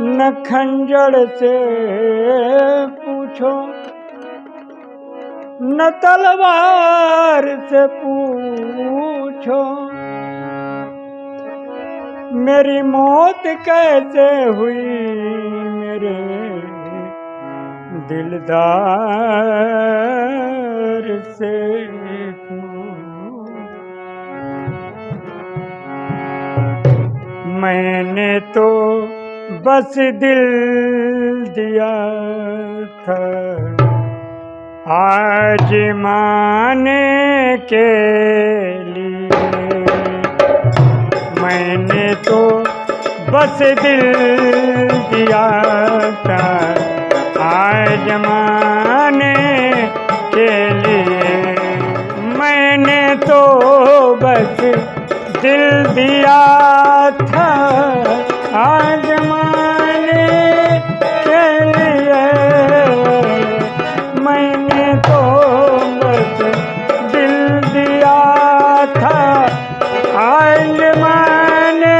न खंजर से पूछो, न तलवार से पूछो, मेरी मौत कैसे हुई मेरे दिलदार से? मैंने तो बस दिल दिया था। आज माने के लिए मैंने तो बस दिल दिया था। आज माने के लिए मैंने तो बस दिल दिया था। दिल दिया था आज माने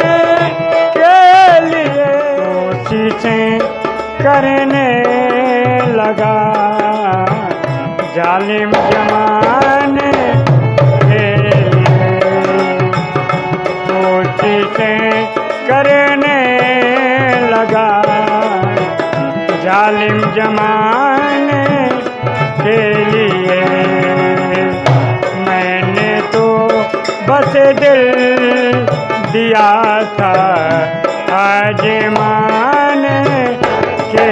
के लिए कोशिशें करने लगा। जालिम जमाने के लिए कोशिशें करने लगा। जालिम जमाने के लिए बस दिल दिया था आज माने के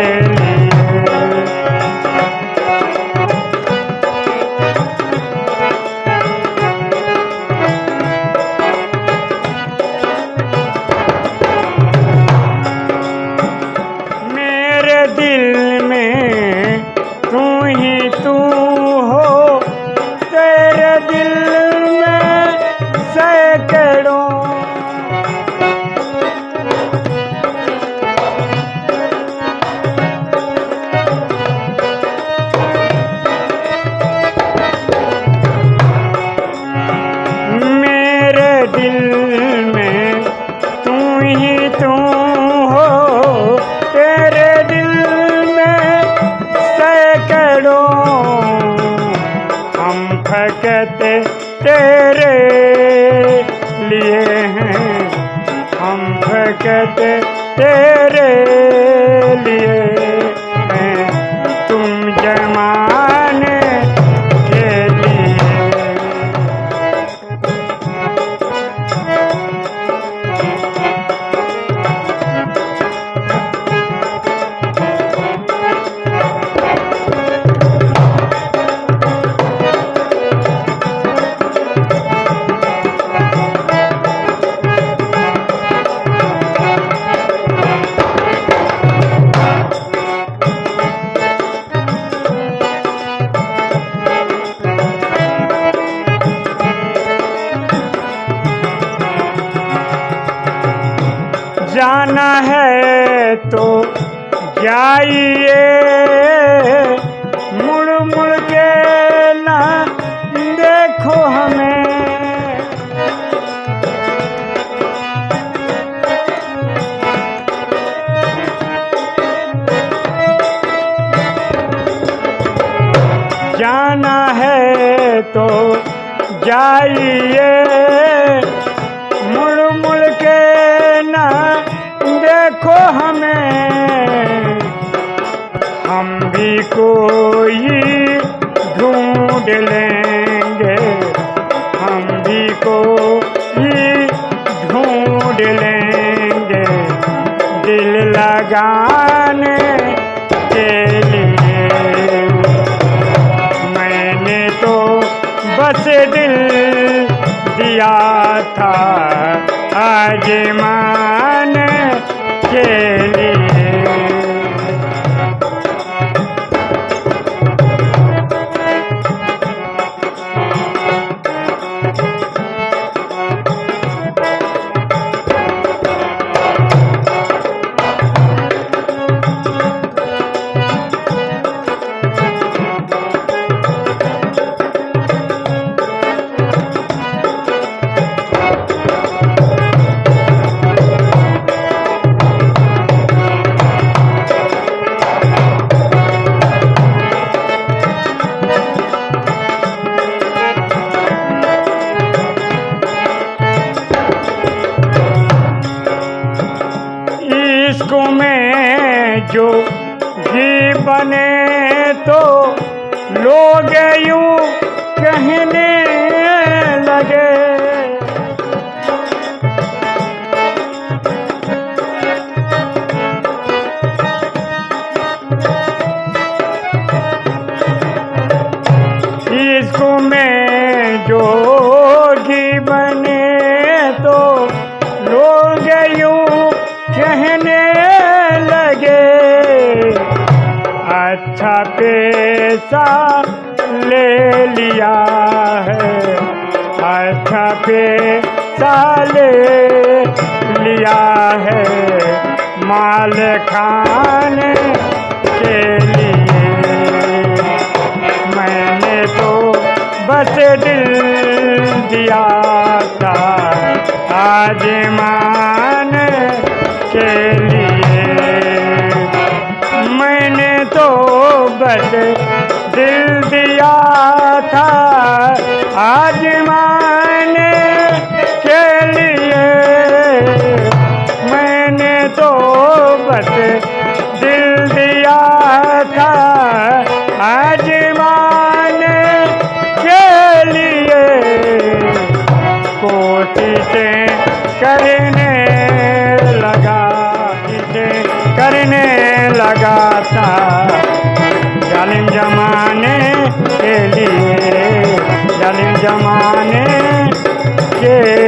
मेरे दिल दिल में तू ही तू हो, तेरे दिल में सैकड़ों हम फकते तेरे लिए हैं। हम फकते तेरे लिए। जाना है तो जाइए। मुड़ मुड़ के ना देखो हमें। जाना है तो जाइए। बस दिल दिया था आज मान के इश्क में जो जी बने तो लोग यूँ कहने लगे। अच्छा पैसा ले लिया है। अच्छा पैसा ले लिया है। माल खाने के लिए मैंने तो बस दिल दिया था। आज मान के लिए बट दिल दिया था। आजमाने के लिए मैंने तो बस दिल दिया था। आज आजमाने के लिए कोशिश करने लगा करने लगा था। जालिम जमाने के लिए जालिम जमाने के